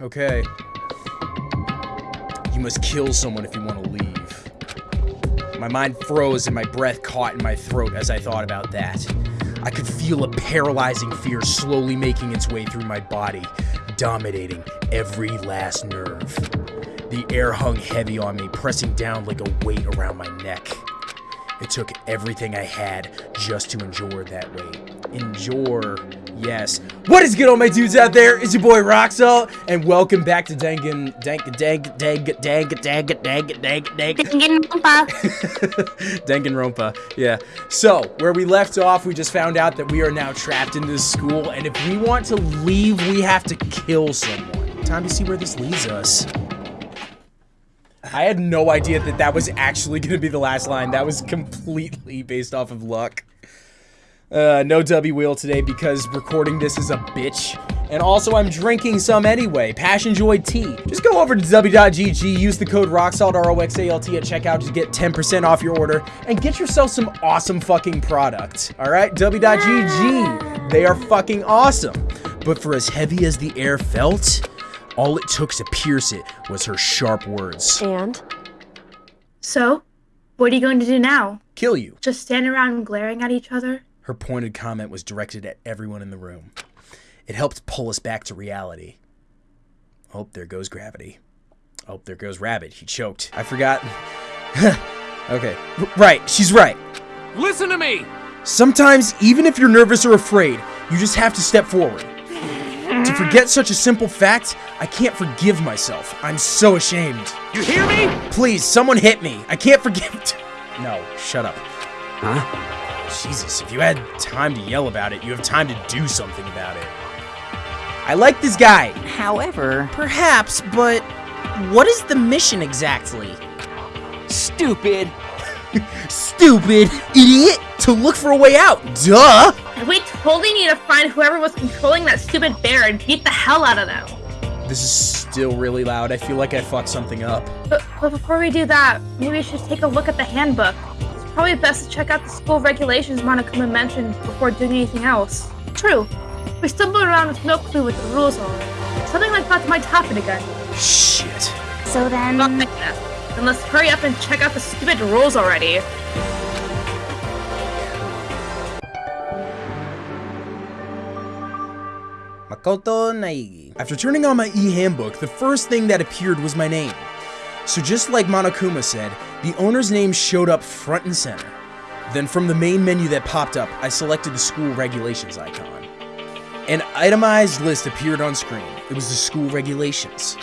Okay. You must kill someone if you want to leave. My mind froze and my breath caught in my throat as I thought about that. I could feel a paralyzing fear slowly making its way through my body, dominating every last nerve. The air hung heavy on me, pressing down like a weight around my neck. It took everything I had just to endure that weight. Endure, yes. What is good, all my dudes out there? It's your boy Roxalt, and welcome back to Dangan, Dank, Dank, Dank, Dank, Dank, Dank, Dank, Dank, Danganronpa. Yeah. So, where we left off, we just found out that we are now trapped in this school, and if we want to leave, we have to kill someone. Time to see where this leads us. I had no idea that that was actually going to be the last line. That was completely based off of luck. Uh, no W wheel today because recording this is a bitch. And also, I'm drinking some anyway. Passion Joy tea. Just go over to w.gg, use the code ROXALT, R-O-X-A-L-T at checkout to get 10% off your order, and get yourself some awesome fucking product. Alright? W.gg. They are fucking awesome. But for as heavy as the air felt, all it took to pierce it was her sharp words. And? So, what are you going to do now? Kill you. Just stand around glaring at each other? Her pointed comment was directed at everyone in the room. It helped pull us back to reality. Oh, there goes gravity. Oh, there goes Rabbit. He choked. I forgot. okay. R right, she's right. Listen to me! Sometimes, even if you're nervous or afraid, you just have to step forward. to forget such a simple fact, I can't forgive myself. I'm so ashamed. You hear me? Please, someone hit me. I can't forgive. no, shut up. Huh? Jesus, if you had time to yell about it, you have time to do something about it. I like this guy. However, Perhaps, but what is the mission exactly? stupid. Stupid idiot! To look for a way out, duh! We totally need to find whoever was controlling that stupid bear and beat the hell out of them. This is still really loud. I feel like I fucked something up. But, but before we do that, maybe we should take a look at the handbook. It's probably best to check out the school regulations Monokuma mentioned before doing anything else. True. We stumbled around with no clue what the rules are. Something like that might happen again. Shit. So Fuck then, that. Then let's hurry up and check out the stupid rules already. Makoto Naegi. After turning on my e-handbook, the first thing that appeared was my name. So just like Monokuma said, the owner's name showed up front and center. Then from the main menu that popped up, I selected the school regulations icon. An itemized list appeared on screen. It was the school regulations.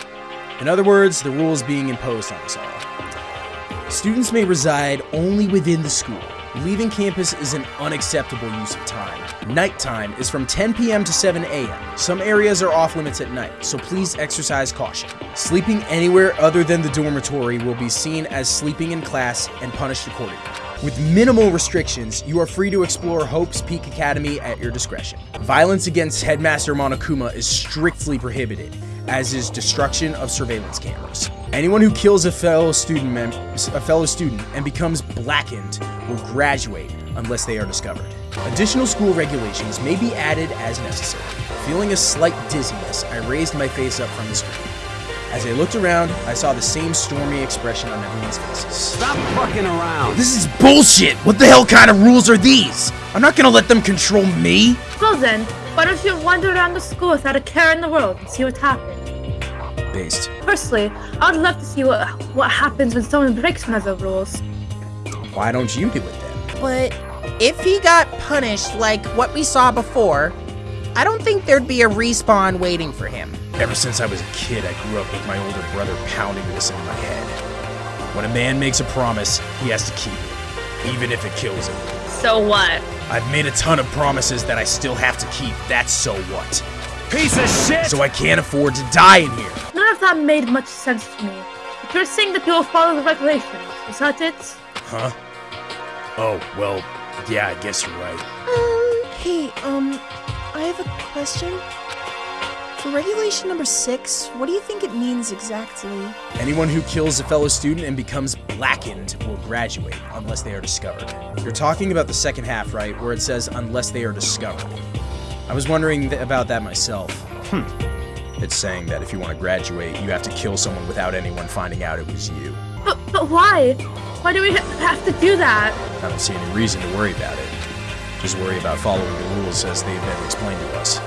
In other words, the rules being imposed on us all. Students may reside only within the school. Leaving campus is an unacceptable use of time. Nighttime is from 10 p.m. to 7 a.m. Some areas are off limits at night, so please exercise caution. Sleeping anywhere other than the dormitory will be seen as sleeping in class and punished accordingly. With minimal restrictions, you are free to explore Hope's Peak Academy at your discretion. Violence against Headmaster Monokuma is strictly prohibited, as is destruction of surveillance cameras. Anyone who kills a fellow student mem- a fellow student and becomes blackened will graduate unless they are discovered. Additional school regulations may be added as necessary. Feeling a slight dizziness, I raised my face up from the screen. As I looked around, I saw the same stormy expression on everyone's faces. Stop fucking around. This is bullshit! What the hell kind of rules are these? I'm not gonna let them control me! Well then, why don't you wander around the school without a care in the world and see what happens? Based. Personally, I would love to see what what happens when someone breaks one of the rules. Why don't you do it then? But if he got punished like what we saw before, I don't think there'd be a respawn waiting for him. Ever since I was a kid, I grew up with my older brother pounding this in my head. When a man makes a promise, he has to keep it, even if it kills him. So what? I've made a ton of promises that I still have to keep. That's so what. Piece of shit! So I can't afford to die in here. None of that made much sense to me. But you're saying that you'll follow the regulations, is that it? Huh? Oh, well, yeah, I guess you're right. Um, hey, um, I have a question. For regulation number six, what do you think it means exactly? Anyone who kills a fellow student and becomes blackened will graduate unless they are discovered. You're talking about the second half, right? Where it says unless they are discovered. I was wondering th- about that myself. Hmm. It's saying that if you want to graduate, you have to kill someone without anyone finding out it was you. But, but why? Why do we ha- have to do that? I don't see any reason to worry about it. Just worry about following the rules as they've been explained to us.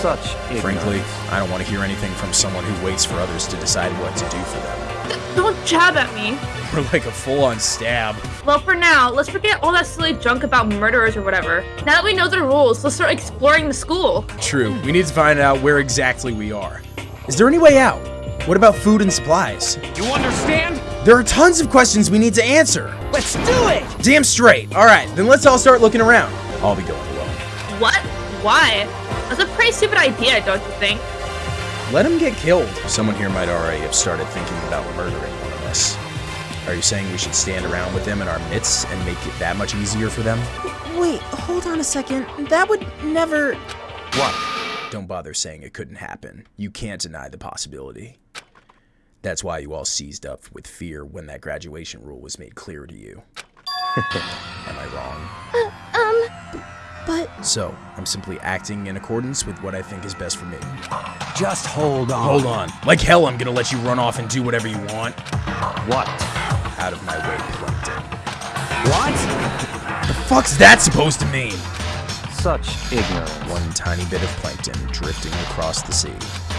Such ignorance. Frankly, I don't want to hear anything from someone who waits for others to decide what to do for them. D- don't jab at me. We're like a full-on stab. Well, for now, let's forget all that silly junk about murderers or whatever. Now that we know the rules, let's start exploring the school. True, we need to find out where exactly we are. Is there any way out? What about food and supplies? You understand? There are tons of questions we need to answer. Let's do it! Damn straight. All right, then let's all start looking around. I'll be going alone. What? Why? That's a pretty stupid idea, don't you think? Let him get killed. Someone here might already have started thinking about murdering one of us. Are you saying we should stand around with them in our midst and make it that much easier for them? Wait, hold on a second. That would never. What? Don't bother saying it couldn't happen. You can't deny the possibility. That's why you all seized up with fear when that graduation rule was made clear to you. Am I wrong? Um but So, I'm simply acting in accordance with what I think is best for me. Just hold on. Hold on. Like hell, I'm gonna let you run off and do whatever you want. What? Out of my way, Plankton. What? The fuck's that supposed to mean? Such ignorance. One tiny bit of plankton drifting across the sea.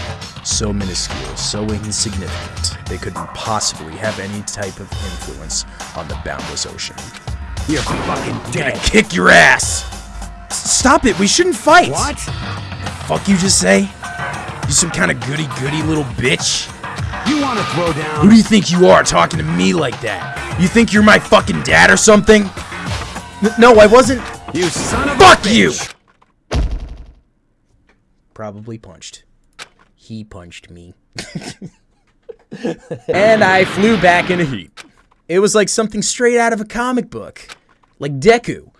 So minuscule, so insignificant, they couldn't possibly have any type of influence on the boundless ocean. You're fucking Gonna kick your ass! S- Stop it, we shouldn't fight! What? The Fuck you just say? You some kind of goody goody little bitch? You want to throw down? Who do you think you are talking to me like that? You think you're my fucking dad or something? N- no, I wasn't. You son of Fuck you! Probably punched. He punched me. and I flew back in a heap. It was like something straight out of a comic book. Like Deku.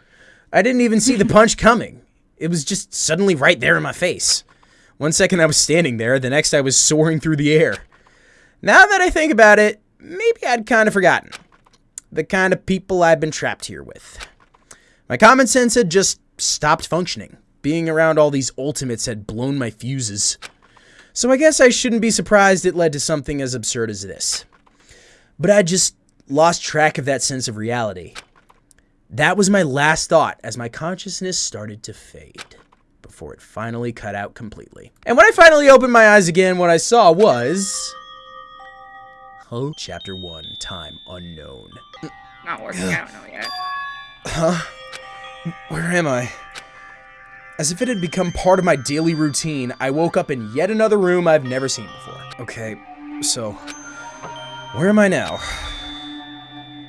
I didn't even see the punch coming. It was just suddenly right there in my face. One second I was standing there, the next I was soaring through the air. Now that I think about it, maybe I'd kind of forgotten. The kind of people I've been trapped here with. My common sense had just stopped functioning. Being around all these ultimates had blown my fuses. So I guess I shouldn't be surprised it led to something as absurd as this. But I just lost track of that sense of reality. That was my last thought as my consciousness started to fade before it finally cut out completely. And when I finally opened my eyes again, what I saw was. Oh, chapter 1 Time Unknown. Not working. I don't know yet. Where am I? As if it had become part of my daily routine, I woke up in yet another room I've never seen before. Okay, so where am I now?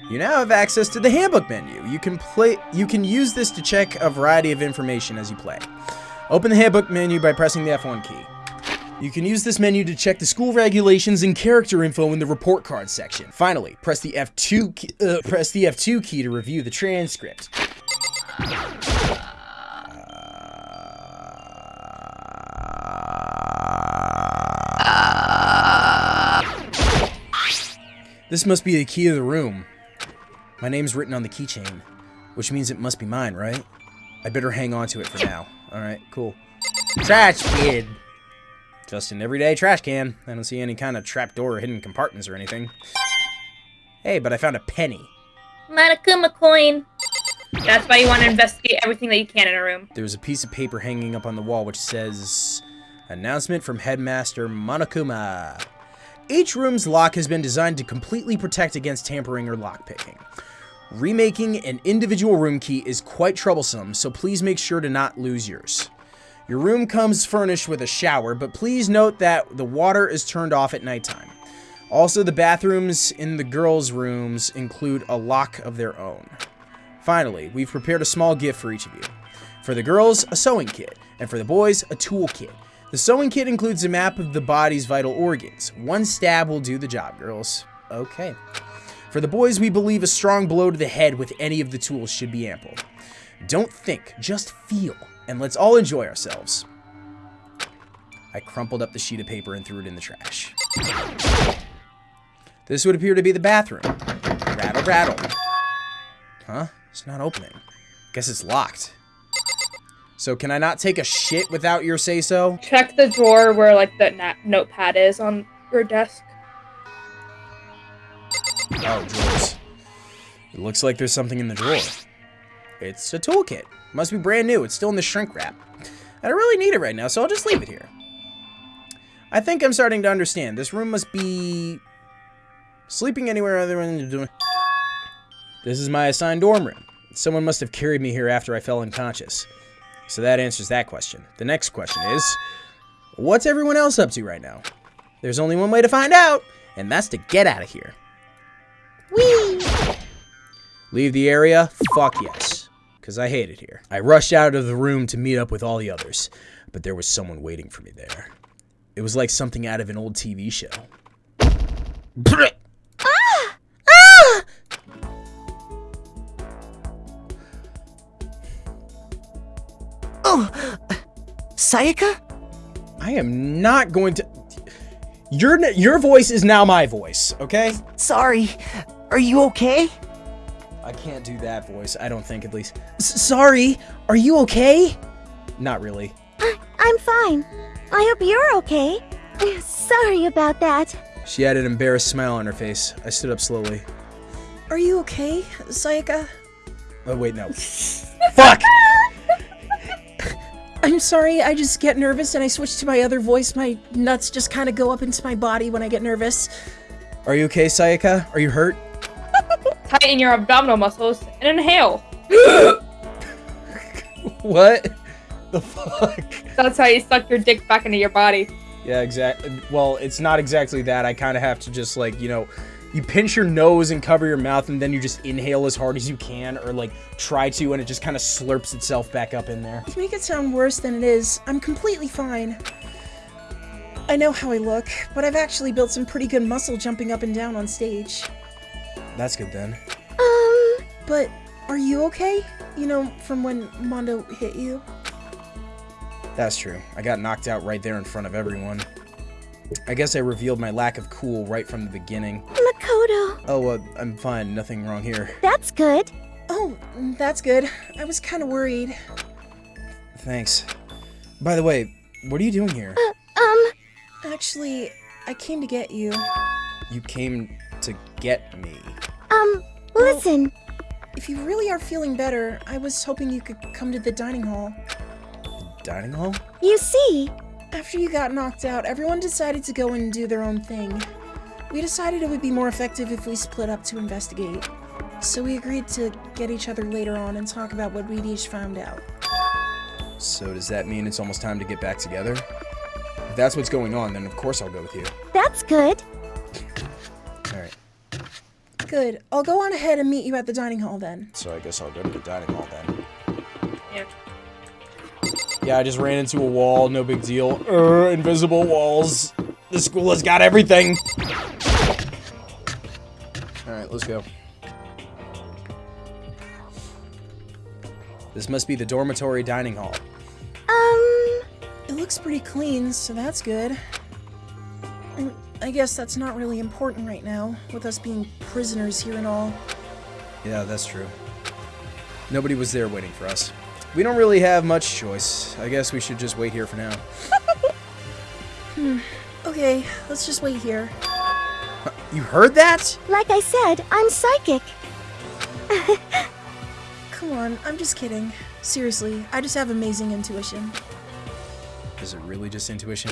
You now have access to the handbook menu. You can play you can use this to check a variety of information as you play. Open the handbook menu by pressing the F1 key. You can use this menu to check the school regulations and character info in the report card section. Finally, press the F2 key, uh, press the F2 key to review the transcript. This must be the key to the room. My name's written on the keychain, which means it must be mine, right? I better hang on to it for now. Alright, cool. Trash kid! Just an everyday trash can. I don't see any kind of trapdoor or hidden compartments or anything. Hey, but I found a penny. Monokuma coin. That's why you want to investigate everything that you can in a room. There's a piece of paper hanging up on the wall which says Announcement from Headmaster Monokuma. Each room's lock has been designed to completely protect against tampering or lockpicking. Remaking an individual room key is quite troublesome, so please make sure to not lose yours. Your room comes furnished with a shower, but please note that the water is turned off at nighttime. Also, the bathrooms in the girls' rooms include a lock of their own. Finally, we've prepared a small gift for each of you. For the girls, a sewing kit, and for the boys, a tool kit. The sewing kit includes a map of the body's vital organs. One stab will do the job, girls. Okay. For the boys, we believe a strong blow to the head with any of the tools should be ample. Don't think, just feel, and let's all enjoy ourselves. I crumpled up the sheet of paper and threw it in the trash. This would appear to be the bathroom. Rattle, rattle. Huh? It's not opening. Guess it's locked. So can I not take a shit without your say so? Check the drawer where like the notepad is on your desk. Oh, drawers. It looks like there's something in the drawer. It's a toolkit. Must be brand new. It's still in the shrink wrap. I don't really need it right now, so I'll just leave it here. I think I'm starting to understand. This room must be sleeping anywhere other than doing. This is my assigned dorm room. Someone must have carried me here after I fell unconscious. So that answers that question. The next question is, what's everyone else up to right now? There's only one way to find out, and that's to get out of here. Leave the area? Fuck yes. Because I hate it here. I rushed out of the room to meet up with all the others, but there was someone waiting for me there. It was like something out of an old TV show. Sayaka? I am not going to. Your your voice is now my voice, okay? Sorry. Are you okay? I can't do that voice. I don't think, at least. S- sorry. Are you okay? Not really. I'm fine. I hope you're okay. Sorry about that. She had an embarrassed smile on her face. I stood up slowly. Are you okay, Sayaka? Oh wait, no. Fuck. I'm sorry, I just get nervous and I switch to my other voice. My nuts just kind of go up into my body when I get nervous. Are you okay, Sayaka? Are you hurt? Tighten your abdominal muscles and inhale. What? The fuck? That's how you suck your dick back into your body. Yeah, exactly. Well, it's not exactly that. I kind of have to just like, you know, you pinch your nose and cover your mouth and then you just inhale as hard as you can or like try to and it just kind of slurps itself back up in there. To make it sound worse than it is, I'm completely fine. I know how I look, but I've actually built some pretty good muscle jumping up and down on stage. That's good then. Um, But are you okay? You know, from when Mondo hit you? That's true. I got knocked out right there in front of everyone. I guess I revealed my lack of cool right from the beginning. Makoto. Oh, uh, I'm fine. Nothing wrong here. That's good. Oh, that's good. I was kind of worried. Thanks. By the way, what are you doing here? Um, Actually, I came to get you. You came to get me. um, listen. If you really are feeling better, I was hoping you could come to the dining hall. The Dining hall? You see, After you got knocked out, everyone decided to go and do their own thing. We decided it would be more effective if we split up to investigate. So we agreed to get each other later on and talk about what we'd each found out. So does that mean it's almost time to get back together? If that's what's going on, then of course I'll go with you. that's good. Alright, Good. I'll go on ahead and meet you at the dining hall then. so I guess I'll go to the dining hall then. Yeah. Yeah, I just ran into a wall, no big deal. Uh, invisible walls. The school has got everything. Alright, let's go. This must be the dormitory dining hall. Um, It looks pretty clean, so that's good. I guess that's not really important right now, with us being prisoners here and all. Yeah, that's true. Nobody was there waiting for us. We don't really have much choice. I guess we should just wait here for now. Hmm. Okay, let's just wait here. You heard that? like I said, I'm psychic. Come on, I'm just kidding. Seriously, I just have amazing intuition. Is it really just intuition?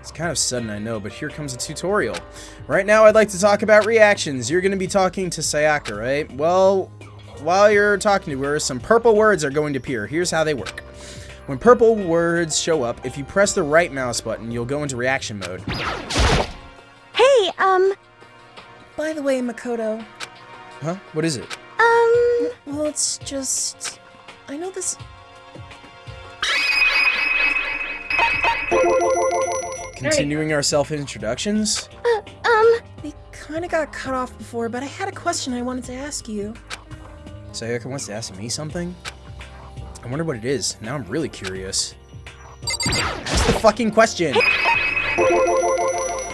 It's kind of sudden, I know, but here comes a tutorial. Right now, I'd like to talk about reactions. You're going to be talking to Sayaka, right? Well, while you're talking to her, some purple words are going to appear. Here's how they work. When purple words show up, if you press the right mouse button, you'll go into reaction mode. Hey, um, By the way, Makoto, Huh? What is it? um, well, it's just. I know this. Continuing our self-introductions? Uh, um, We kind of got cut off before, but I had a question I wanted to ask you. Sayaka wants to ask me something? I wonder what it is. Now I'm really curious. Ask the fucking question!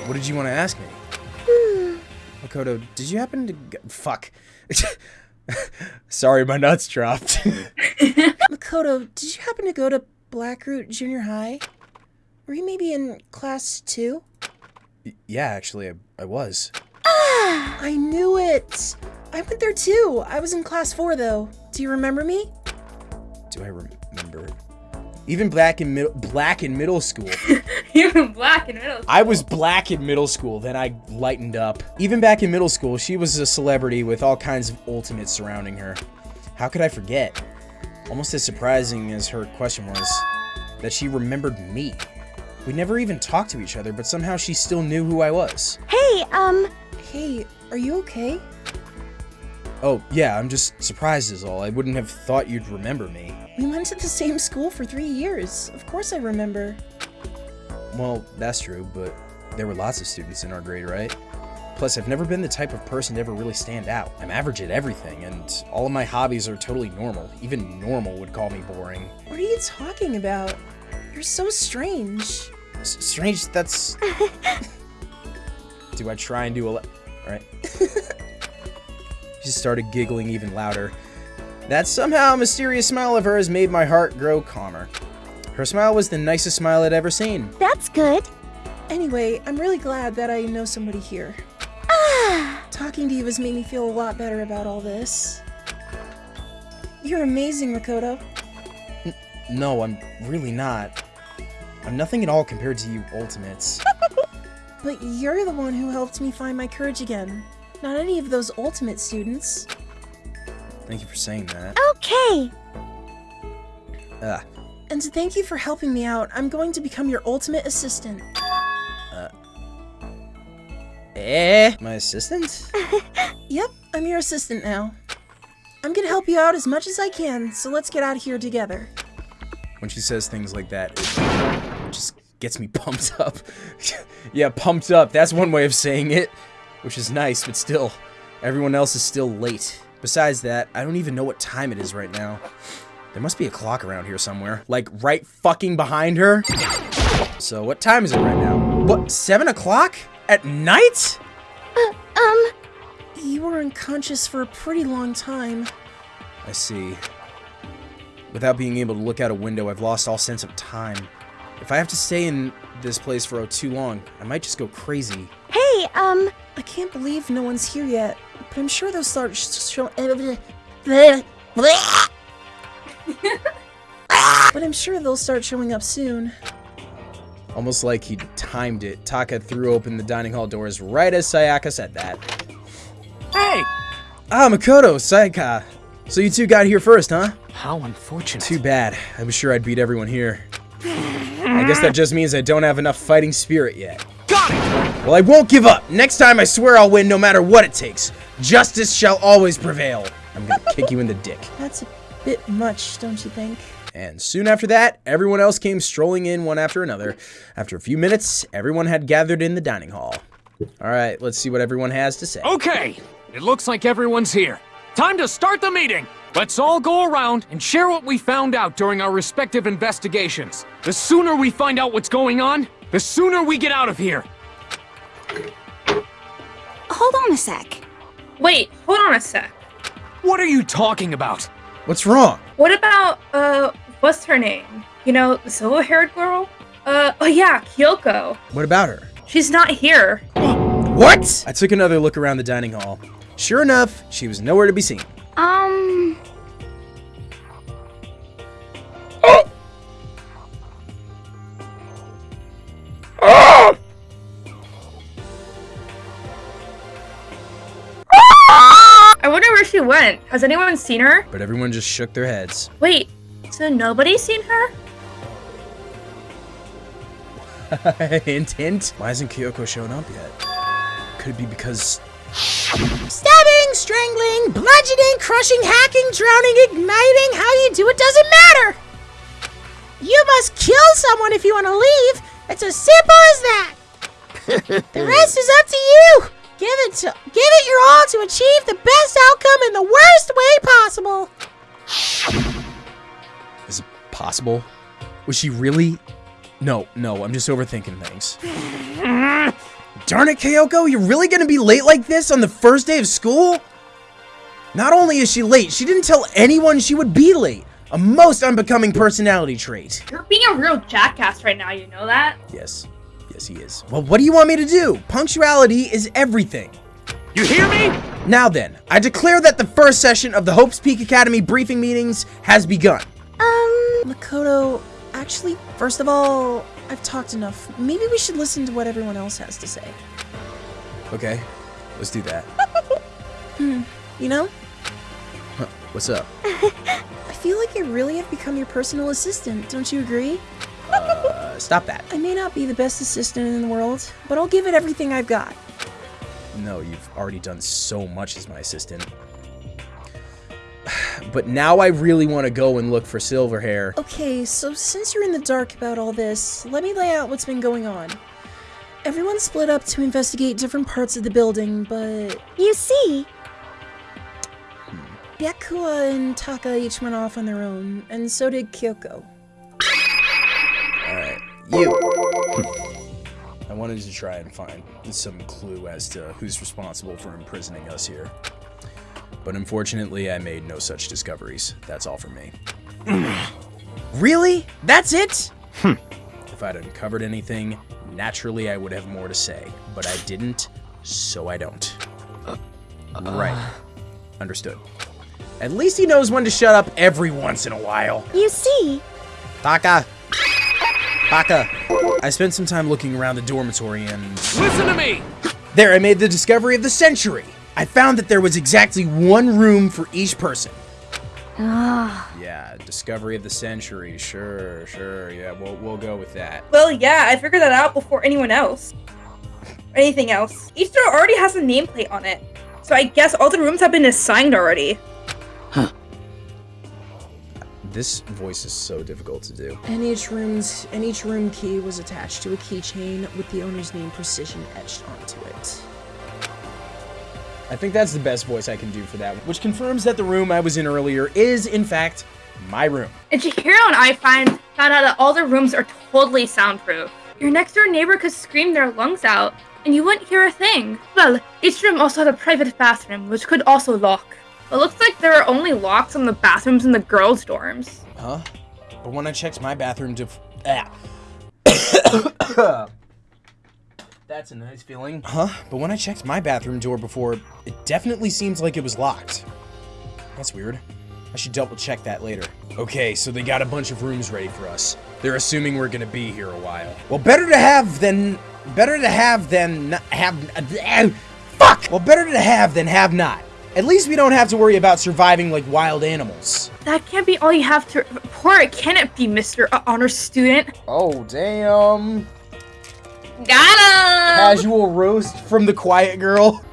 What did you want to ask me? Makoto, did you happen to... Fuck. Sorry, my nuts dropped. Makoto, did you happen to go to Blackroot Junior High? Were you maybe in class two? yeah, actually, I, I was. Ah, I knew it! I went there too. I was in class four though. Do you remember me? Do I remember? Even black in middle, black in middle school. Even black in middle. I was black in middle school, then I lightened up. Even back in middle school, she was a celebrity with all kinds of ultimates surrounding her. How could I forget? Almost as surprising as her question was, that she remembered me. We never even talked to each other, but somehow she still knew who I was. Hey, um, Hey, are you okay? Oh, yeah, I'm just surprised is all. I wouldn't have thought you'd remember me. We went to the same school for three years. Of course I remember. Well, that's true, but there were lots of students in our grade, right? Plus, I've never been the type of person to ever really stand out. I'm average at everything, and all of my hobbies are totally normal. Even normal would call me boring. What are you talking about? You're so strange. S- strange, that's... do I try and do a... Alright. she started giggling even louder. That somehow mysterious smile of hers made my heart grow calmer. Her smile was the nicest smile I'd ever seen. that's good. Anyway, I'm really glad that I know somebody here. Ah! Talking to you has made me feel a lot better about all this. You're amazing, Makoto. No, I'm really not. I'm nothing at all compared to you Ultimates. But you're the one who helped me find my courage again. Not any of those ultimate students. Thank you for saying that. Okay. Ah, And to thank you for helping me out, I'm going to become your ultimate assistant. Uh. Eh? My assistant? Yep, I'm your assistant now. I'm gonna help you out as much as I can, so let's get out of here together. when she says things like that, it just gets me pumped up. yeah, pumped up. That's one way of saying it, which is nice, but still, everyone else is still late. Besides that, I don't even know what time it is right now. There must be a clock around here somewhere, like right fucking behind her. So what time is it right now? What, seven o'clock? At night? Um, You were unconscious for a pretty long time. I see. Without being able to look out a window, I've lost all sense of time. If I have to stay in this place for oh, too long, I might just go crazy. hey, um, I can't believe no one's here yet, but I'm sure they'll start sh- show- But I'm sure they'll start showing up soon. Almost like he timed it, Taka threw open the dining hall doors right as Sayaka said that. Hey! Ah, Makoto, Sayaka. So you two got here first, huh? How unfortunate. Too bad. I'm sure I'd beat everyone here. I guess that just means I don't have enough fighting spirit yet. Got it! Well, I won't give up. Next time, I swear I'll win no matter what it takes. Justice shall always prevail. I'm gonna kick you in the dick. That's a bit much, don't you think? And soon after that, everyone else came strolling in one after another. After a few minutes, everyone had gathered in the dining hall. All right, let's see what everyone has to say. Okay, it looks like everyone's here. Time to start the meeting! Let's all go around and share what we found out during our respective investigations. The sooner we find out what's going on, the sooner we get out of here. Hold on a sec. Wait, hold on a sec. What are you talking about? What's wrong? What about, uh, what's her name? You know, the silver haired girl? Uh, oh yeah, Kyoko. What about her? She's not here. What? I took another look around the dining hall. Sure enough, she was nowhere to be seen. Um, I wonder where she went. Has anyone seen her? But everyone just shook their heads. Wait, so nobody's seen her? hint, hint. Why hasn't Kyoko shown up yet? Could it be because Stabbing, strangling, bludgeoning, crushing, hacking, drowning, igniting, how you do it doesn't matter. You must kill someone if you want to leave. It's as simple as that. the rest is up to you. Give it to give it your all to achieve the best outcome in the worst way possible. is it possible? Was she really? No, no, I'm just overthinking things. Darn it, Kyoko, you're really gonna be late like this on the first day of school? Not only is she late, she didn't tell anyone she would be late. A most unbecoming personality trait. You're being a real jackass right now, you know that? Yes. Yes, he is. Well, what do you want me to do? Punctuality is everything. You hear me? Now then, I declare that the first session of the Hopes Peak Academy briefing meetings has begun. Um, Makoto, actually, first of all, I've talked enough. Maybe we should listen to what everyone else has to say. Okay, let's do that. You know, Huh, What's up? I feel like I really have become your personal assistant, don't you agree? Uh, stop that. I may not be the best assistant in the world, but I'll give it everything I've got. No, you've already done so much as my assistant. But now I really want to go and look for Silverhair. Okay, so since you're in the dark about all this, let me lay out what's been going on. Everyone split up to investigate different parts of the building, but you see, Byakuya and Taka each went off on their own, and so did Kyoko. Alright, you. I wanted to try and find some clue as to who's responsible for imprisoning us here. But unfortunately, I made no such discoveries. That's all for me. really? That's it? Hmm. If I'd uncovered anything, naturally I would have more to say. But I didn't, so I don't. Uh, right. Understood. At least he knows when to shut up every once in a while. you see, Taka! Taka! I spent some time looking around the dormitory and... Listen to me! There, I made the discovery of the century! I found that there was exactly one room for each person. ah, Yeah, discovery of the century. Sure, sure. Yeah, we'll, we'll go with that. Well, yeah, I figured that out before anyone else. Or anything else. Each door already has a nameplate on it. So I guess all the rooms have been assigned already. Huh. This voice is so difficult to do. And each room's and each room key was attached to a keychain with the owner's name precision etched onto it. I think that's the best voice I can do for that, one, which confirms that the room I was in earlier is, in fact, my room. And Chihiro and I find found out that all the rooms are totally soundproof. Your next door neighbor could scream their lungs out, and you wouldn't hear a thing. Well, each room also had a private bathroom, which could also lock. It looks like there are only locks on the bathrooms in the girls' dorms. Huh? But when I checked my bathroom to. Ah. That's a nice feeling. Huh? But when I checked my bathroom door before, it definitely seems like it was locked. That's weird. I should double check that later. Okay, so they got a bunch of rooms ready for us. They're assuming we're gonna be here a while. Well, better to have than. Better to have than not have. Uh, fuck! Well, better to have than have not. At least we don't have to worry about surviving like wild animals. That can't be all you have to report, can it be, Mr. Honor Student? Oh, damn. Got him! Casual roast from the quiet girl.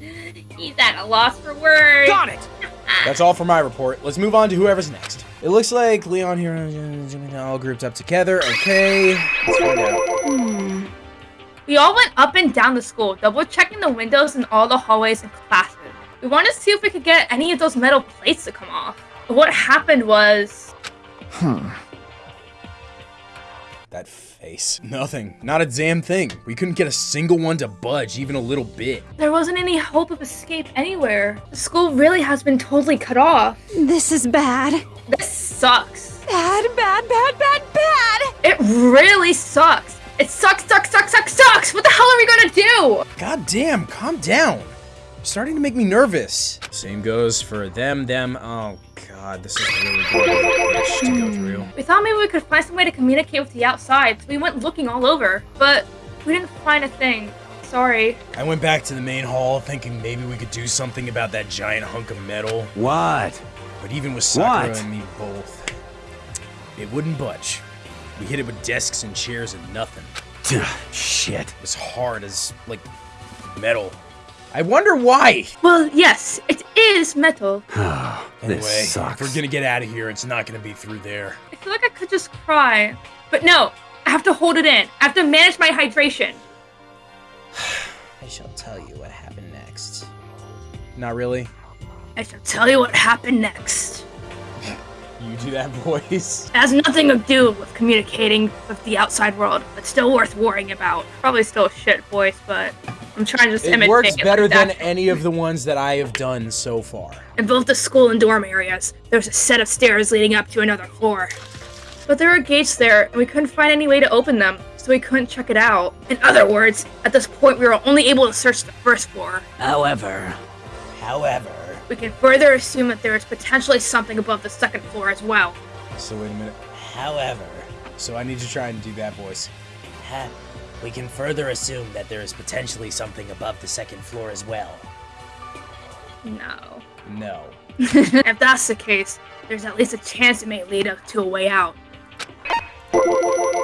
He's at a loss for words. Got it! That's all for my report. Let's move on to whoever's next. It looks like Leon here all grouped up together. Okay. Let's find out. We all went up and down the school, double checking the windows in all the hallways and classes. We wanted to see if we could get any of those metal plates to come off. But what happened was. Hmm. That face. Nothing. Not a damn thing. We couldn't get a single one to budge even a little bit. There wasn't any hope of escape anywhere. The school really has been totally cut off. This is bad. This sucks. Bad, bad, bad, bad, bad. It really sucks. It sucks, sucks, sucks, sucks, sucks. What the hell are we gonna do? God damn, calm down. You're starting to make me nervous. Same goes for them, them. Oh god, this is really good bitch to go through. We thought maybe we could find some way to communicate with the outside, so we went looking all over. But we didn't find a thing. Sorry. I went back to the main hall thinking maybe we could do something about that giant hunk of metal. What? But even with Sakura What? and me both, it wouldn't budge. We hit it with desks and chairs and nothing. Shit. As hard as, like, metal. I wonder why! Well, yes, it is metal. Anyway, this sucks. if we're gonna get out of here, it's not gonna be through there. I feel like I could just cry. But no, I have to hold it in. I have to manage my hydration. I shall tell you what happened next. Not really. I shall tell you what happened next. You do that voice. It has nothing to do with communicating with the outside world, but still worth worrying about. Probably still a shit voice, but I'm trying to just It imitate works it better like than that. any of the ones that I have done so far. In both the school and dorm areas, there's a set of stairs leading up to another floor. But there are gates there, and we couldn't find any way to open them, so we couldn't check it out. In other words, at this point, we were only able to search the first floor. However, However. We can further assume that there is potentially something above the second floor as well. So wait a minute. However. So I need to try and do that voice. Ha, we can further assume that there is potentially something above the second floor as well. No. No. if that's the case, there's at least a chance it may lead us to a way out.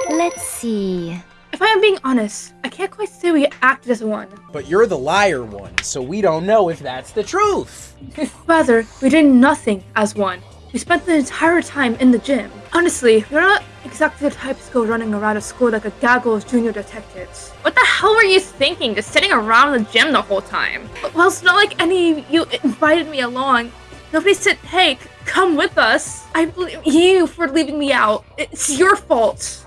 Let's see. If I am being honest, I can't quite say we acted as one. But you're the liar one, so we don't know if that's the truth. Rather, we did nothing as one. We spent the entire time in the gym. Honestly, we're not exactly the types to go running around a school like a gaggle of junior detectives. What the hell were you thinking, just sitting around the gym the whole time? Well, it's not like any of you invited me along. Nobody said, hey, come with us. I blame you for leaving me out. It's your fault.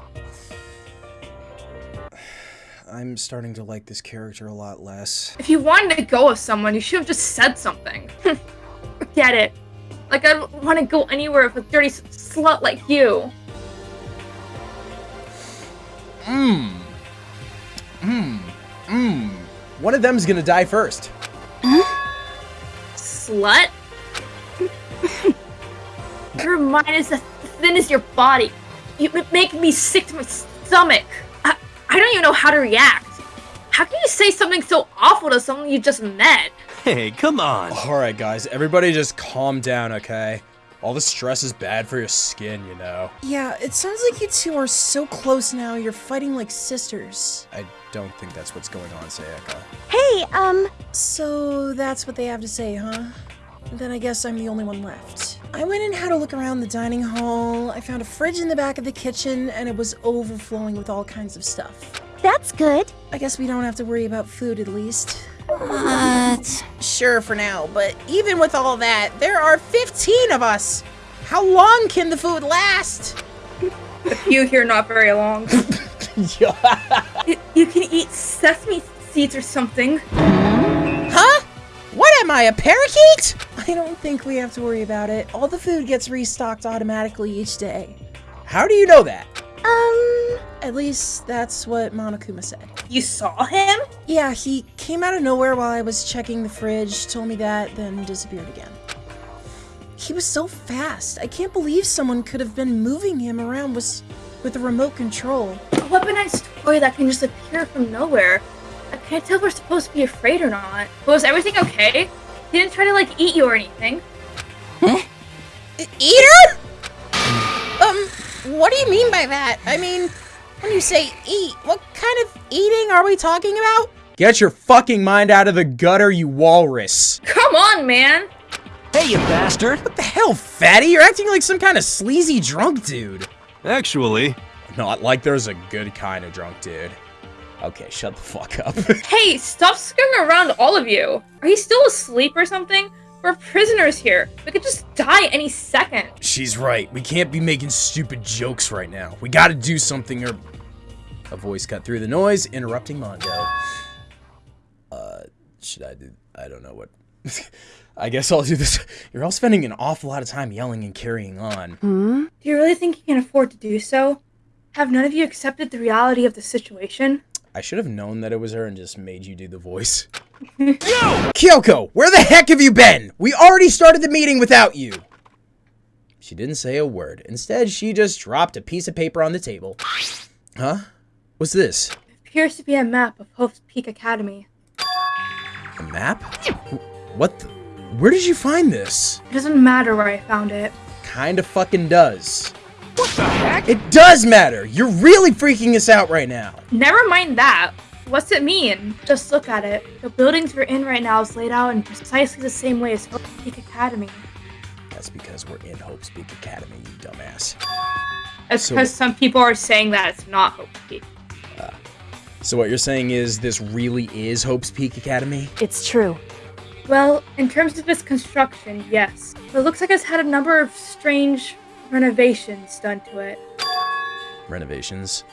I'm starting to like this character a lot less. If you wanted to go with someone, you should have just said something. Forget it. Like, I don't want to go anywhere with a dirty slut like you. Mmm. Mmm. Mmm. One of them's gonna die first. Slut? your mind is as thin as your body. You make me sick to my stomach. I, I don't even know how to react. How can you say something so awful to someone you just met? Hey, come on. Alright, guys, everybody just calm down, okay? All the stress is bad for your skin, you know. Yeah, it sounds like you two are so close now, you're fighting like sisters. I don't think that's what's going on, Sayaka. Hey, um, So that's what they have to say, huh? Then I guess I'm the only one left. I went and had a look around the dining hall. I found a fridge in the back of the kitchen, and it was overflowing with all kinds of stuff. that's good. I guess we don't have to worry about food at least. What? Sure for now, but even with all that, there are 15 of us. How long can the food last? You here not very long. you, you can eat sesame seeds or something. Huh? What am I, a parakeet? I don't think we have to worry about it. All the food gets restocked automatically each day. How do you know that? Um, At least that's what Monokuma said. You saw him? Yeah, he came out of nowhere while I was checking the fridge, told me that, then disappeared again. He was so fast. I can't believe someone could have been moving him around with, with a remote control. A weaponized toy that can just appear from nowhere. I can't tell if we're supposed to be afraid or not. Was everything okay? He didn't try to like eat you or anything. Eater? Um, what do you mean by that? I mean, when you say eat, what kind of eating are we talking about? Get your fucking mind out of the gutter, you walrus. Come on, man! Hey, you bastard. What the hell, fatty? You're acting like some kind of sleazy drunk dude. Actually, Not like there's a good kind of drunk dude. Okay, shut the fuck up. Hey, stop scurrying around, all of you! Are you still asleep or something? We're prisoners here. We could just die any second. She's right. We can't be making stupid jokes right now. We gotta do something or... A voice cut through the noise, interrupting Mondo. Uh, should I do... I don't know what... I guess I'll do this. You're all spending an awful lot of time yelling and carrying on. Hmm? Do you really think you can afford to do so? Have none of you accepted the reality of the situation? I should have known that it was her and just made you do the voice. Kyoko, where the heck have you been? We already started the meeting without you. She didn't say a word. Instead, she just dropped a piece of paper on the table. Huh? What's this? appears to be a map of Hope's Peak Academy. A map? What the? Where did you find this? It doesn't matter where I found it. Kinda fucking does. What the heck? It does matter! You're really freaking us out right now. Never mind that. What's it mean? Just look at it. The buildings we're in right now is laid out in precisely the same way as Hope's Peak Academy. That's because we're in Hope's Peak Academy, you dumbass. It's So- because some people are saying that it's not Hope's Peak. Uh, so what you're saying is this really is Hope's Peak Academy? It's true. Well, in terms of its construction, yes. But it looks like it's had a number of strange renovations done to it. Renovations.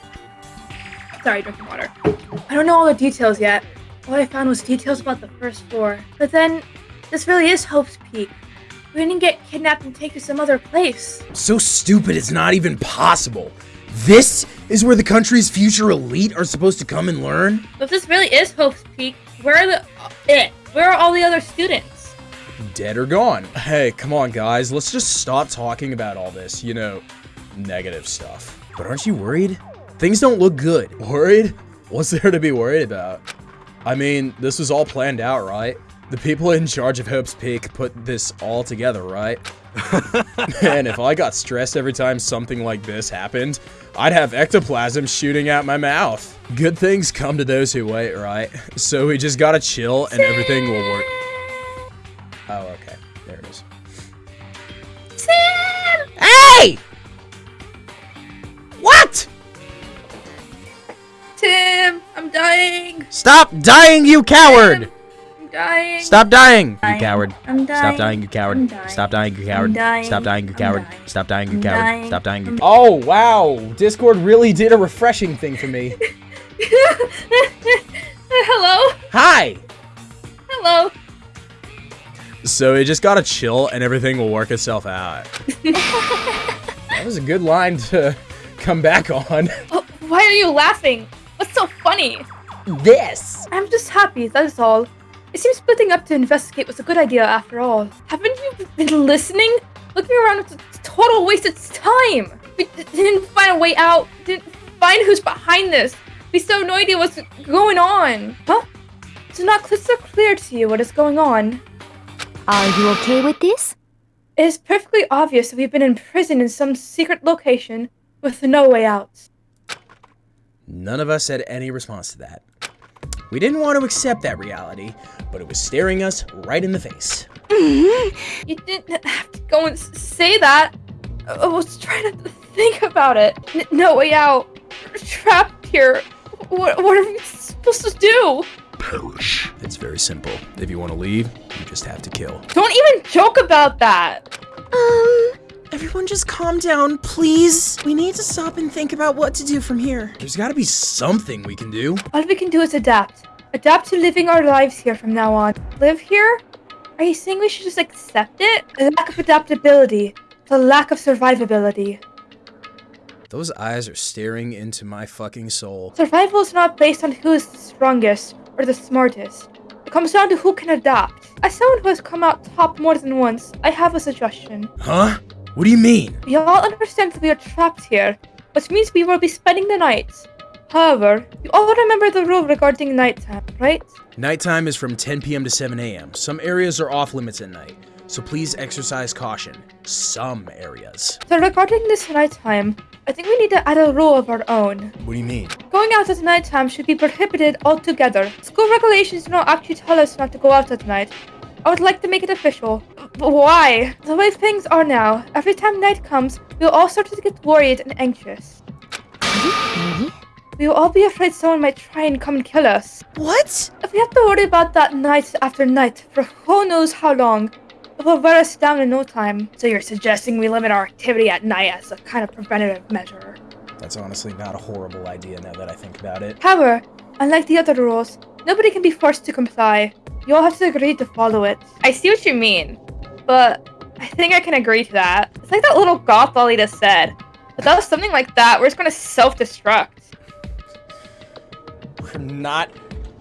Sorry, drinking water. I don't know all the details yet. All I found was details about the first floor. But then, this really is Hope's Peak. We didn't get kidnapped and taken to some other place. So stupid it's not even possible. This is where the country's future elite are supposed to come and learn? If this really is Hope's Peak, where are the eh, where are all the other students? Dead or gone. Hey, come on guys, let's just stop talking about all this, you know, negative stuff. But aren't you worried? Things don't look good. Worried? What's there to be worried about? I mean, this was all planned out, right? The people in charge of Hope's Peak put this all together, right? Man, if I got stressed every time something like this happened, I'd have ectoplasm shooting out my mouth. Good things come to those who wait, right? So we just gotta chill and everything will work. Oh, okay. There it is. Sam! Hey! What? Tim, I'm dying. Stop dying, you coward! I'm dying. Stop dying, you coward. I'm dying. Stop dying, you I'm coward. dying. Stop dying, you coward. I'm dying. Stop dying, you coward. dying. Stop dying, you I'm coward. dying. Stop dying, you I'm- Oh, wow. Discord really did a refreshing thing for me. Hello? Hi! Hello? So it just gotta chill and everything will work itself out. that was a good line to come back on. Oh, why are you laughing? What's so funny? This! I'm just happy, that is all. It seems splitting up to investigate was a good idea after all. Haven't you been listening? Looking around was a total waste of time. We didn't find a way out, didn't find who's behind this. We still have no idea what's going on. Huh? It's not crystal clear to you what is going on. Are you okay with this? It is perfectly obvious that we've been imprisoned in some secret location with no way out. None of us had any response to that. We didn't want to accept that reality, but it was staring us right in the face. Mm-hmm. You didn't have to go and say that. I was trying to think about it. N- no way out. We're trapped here. What, what are we supposed to do? It's very simple. If you want to leave, you just have to kill. Don't even joke about that. Um, everyone just calm down, please. We need to stop and think about what to do from here. There's gotta be something we can do. All we can do is adapt. Adapt to living our lives here from now on. Live here? Are you saying we should just accept it? The lack of adaptability. The lack of survivability. Those eyes are staring into my fucking soul. Survival is not based on who is the strongest or the smartest. It comes down to who can adapt. As someone who has come out top more than once, I have a suggestion. Huh? What do you mean? We all understand that we are trapped here, which means we will be spending the night. However, you all remember the rule regarding nighttime, right? Nighttime is from 10 p.m. to 7 a.m. Some areas are off limits at night, so please exercise caution. Some areas. So regarding this nighttime, I think we need to add a rule of our own. What do you mean? Going out at nighttime should be prohibited altogether. School regulations do not actually tell us not to go out at night. I would like to make it official. But why? The way things are now, every time night comes, we'll all start to get worried and anxious. We will all be afraid someone might try and come and kill us. What? If we have to worry about that night after night for who knows how long, it will wear us down in no time. So you're suggesting we limit our activity at night as a kind of preventative measure. That's honestly not a horrible idea now that I think about it. However, unlike the other rules, nobody can be forced to comply. You all have to agree to follow it. I see what you mean, but I think I can agree to that. It's like that little goth Lolita said. Without something like that, we're just gonna self-destruct. We're not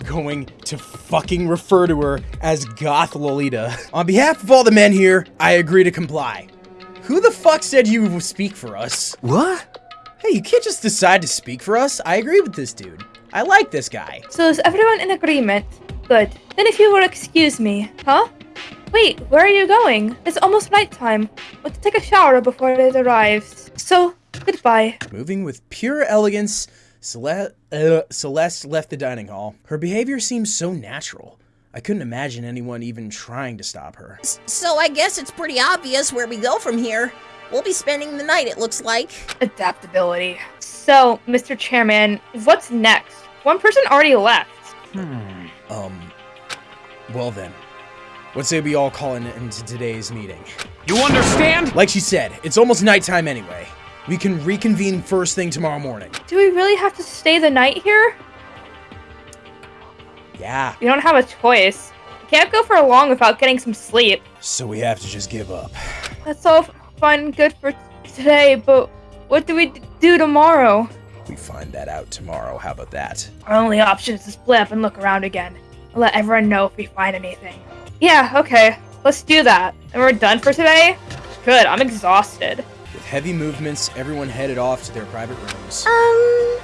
going to fucking refer to her as Goth Lolita. On behalf of all the men here, I agree to comply. Who the fuck said you would speak for us? What? Hey, you can't just decide to speak for us. I agree with this dude. I like this guy. So is everyone in agreement? Good. Then if you will excuse me. Huh? Wait, where are you going? It's almost nighttime. Want to take a shower before it arrives. So, goodbye. Moving with pure elegance, Cele- uh, Celeste left the dining hall. Her behavior seems so natural. I couldn't imagine anyone even trying to stop her. So I guess it's pretty obvious where we go from here. We'll be spending the night, it looks like. Adaptability. So, Mr. Chairman, what's next? One person already left. Hmm. Um, well then, What say we all call an end to today's meeting? You understand? Like she said, it's almost nighttime anyway. We can reconvene first thing tomorrow morning. Do we really have to stay the night here? Yeah, We don't have a choice. We can't go for a long without getting some sleep. so we have to just give up. That's all fine and good for today, but what do we do tomorrow? We find that out tomorrow. How about that? Our only option is to split up and look around again. Let everyone know if we find anything. Yeah, okay. Let's do that. And we're done for today? Good, I'm exhausted. With heavy movements, everyone headed off to their private rooms. Um,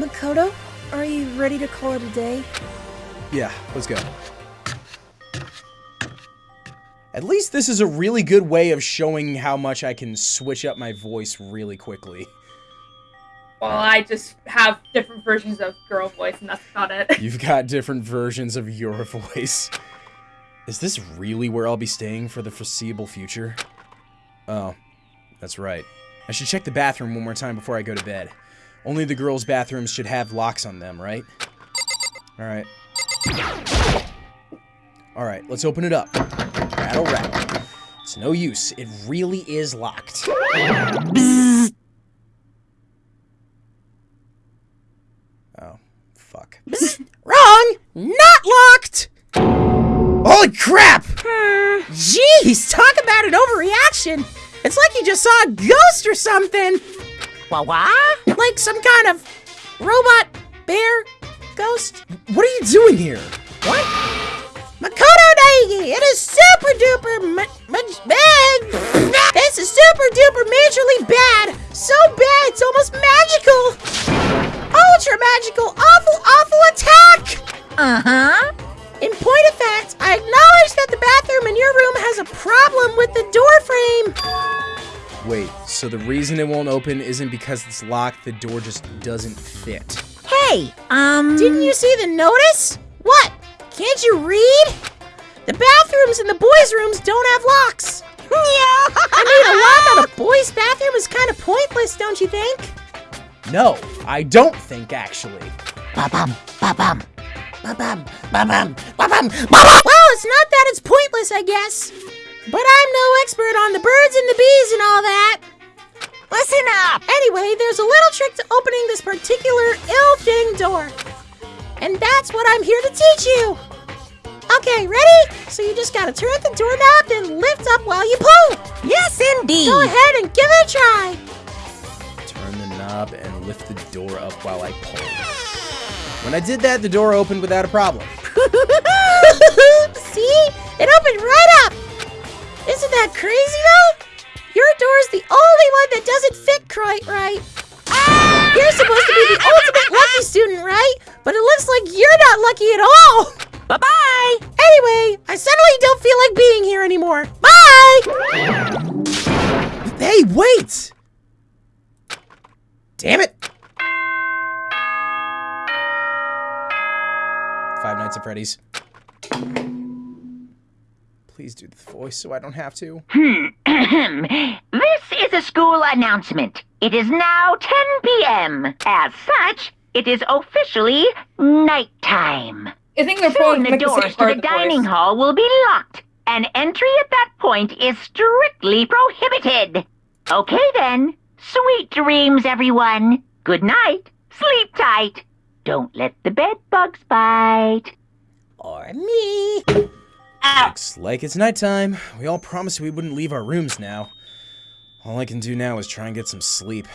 Makoto, are you ready to call it a day? Yeah, let's go. At least this is a really good way of showing how much I can switch up my voice really quickly. Well, I just have different versions of girl voice, and that's about it. You've got different versions of your voice. Is this really where I'll be staying for the foreseeable future? Oh, that's right. I should check the bathroom one more time before I go to bed. Only the girls' bathrooms should have locks on them, right? Alright. Alright, let's open it up. Rattle, rattle. It's no use. It really is locked. Oh, fuck. Wrong! Not locked! Holy crap! Jeez, talk about an overreaction! It's like you just saw a ghost or something! Wah wah? Like some kind of robot bear ghost? What are you doing here? What? Makoto Naegi, it is super duper ma- ma- bad! This is super duper majorly bad! So bad, it's almost magical! Ultra magical, awful, awful attack! Uh huh. In point of fact, I acknowledge that the bathroom in your room has a problem with the door frame. Wait, so the reason it won't open isn't because it's locked, the door just doesn't fit. Hey, um. Didn't you see the notice? What? Can't you read? The bathrooms in the boys' rooms don't have locks. I mean, a lock on a boys' bathroom is kind of pointless, don't you think? No, I don't think actually. Ba-bum, ba-bum. Ba-bum, ba-bum, ba-bum, ba-bum. Well, it's not that it's pointless, I guess. But I'm no expert on the birds and the bees and all that. Listen up! Anyway, there's a little trick to opening this particular ill thing door. And that's what I'm here to teach you. Okay, ready? So you just gotta turn the doorknob and lift up while you pull. Yes, indeed! Go ahead and give it a try. Turn the knob and lift the door up while I pull. When I did that, the door opened without a problem. See? It opened right up. Isn't that crazy though? Your door's the only one that doesn't fit quite right. You're supposed to be the ultimate lucky student, right? But it looks like you're not lucky at all. Bye bye! Anyway, I suddenly don't feel like being here anymore. Bye! Hey, wait! Damn it! Five Nights at Freddy's. Please do the voice so I don't have to. Hmm. this is a school announcement. It is now 10 p.m. As such, it is officially nighttime. I think they're Soon probably the make doors same to the the dining voice. hall will be locked, and entry at that point is strictly prohibited. Okay then. Sweet dreams, everyone. Good night. Sleep tight. Don't let the bed bugs bite. Or me. Looks like it's nighttime. We all promised we wouldn't leave our rooms now. All I can do now is try and get some sleep.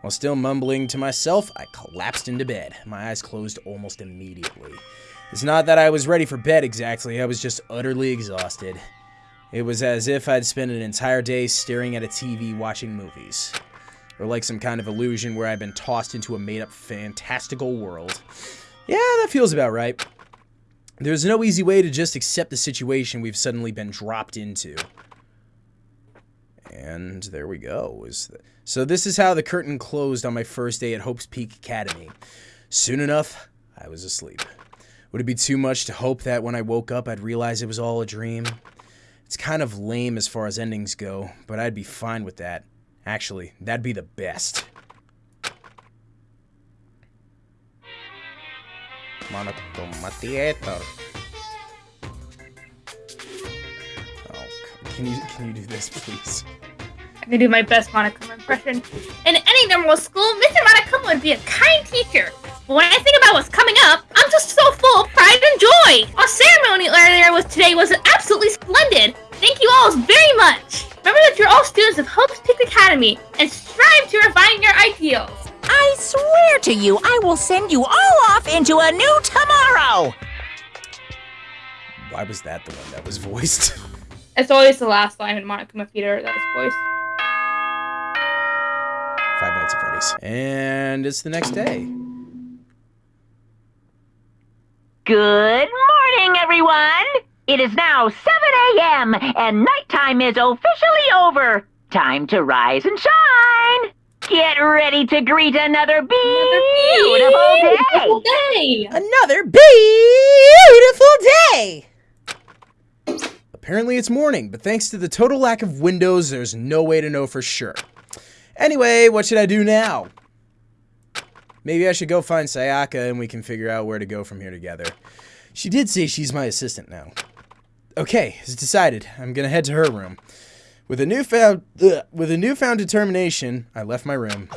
While still mumbling to myself, I collapsed into bed. My eyes closed almost immediately. It's not that I was ready for bed exactly, I was just utterly exhausted. It was as if I'd spent an entire day staring at a TV watching movies. Or like some kind of illusion where I've been tossed into a made up fantastical world. Yeah, that feels about right. There's no easy way to just accept the situation we've suddenly been dropped into. And there we go. So this is how the curtain closed on my first day at Hope's Peak Academy. Soon enough, I was asleep. Would it be too much to hope that when I woke up I'd realize it was all a dream? It's kind of lame as far as endings go, but I'd be fine with that. Actually, that'd be the best. Monokuma Theater. Oh, can you can you do this, please? I'm gonna do my best Monokuma impression. In any normal school, Mr. Monokuma would be a kind teacher. But when I think about what's coming up, I'm just so full of pride and joy. Our ceremony earlier was today was absolutely splendid. Thank you all very much. Remember that you're all students of Hope's Peak Academy and strive to refine your ideals. I swear to you, I will send you all off into a new tomorrow. Why was that the one that was voiced? It's always the last line in Monokuma Theater that is voiced. Five Nights at Freddy's. And it's the next day. Good morning, everyone! It is now 7 a.m., and nighttime is officially over. Time to rise and shine! Get ready to greet another beautiful day! Beautiful day! Another beautiful day! Apparently it's morning, but thanks to the total lack of windows, there's no way to know for sure. Anyway, what should I do now? Maybe I should go find Sayaka and we can figure out where to go from here together. She did say she's my assistant now. Okay, it's decided. I'm gonna head to her room. With a newfound ugh, with a newfound determination, I left my room.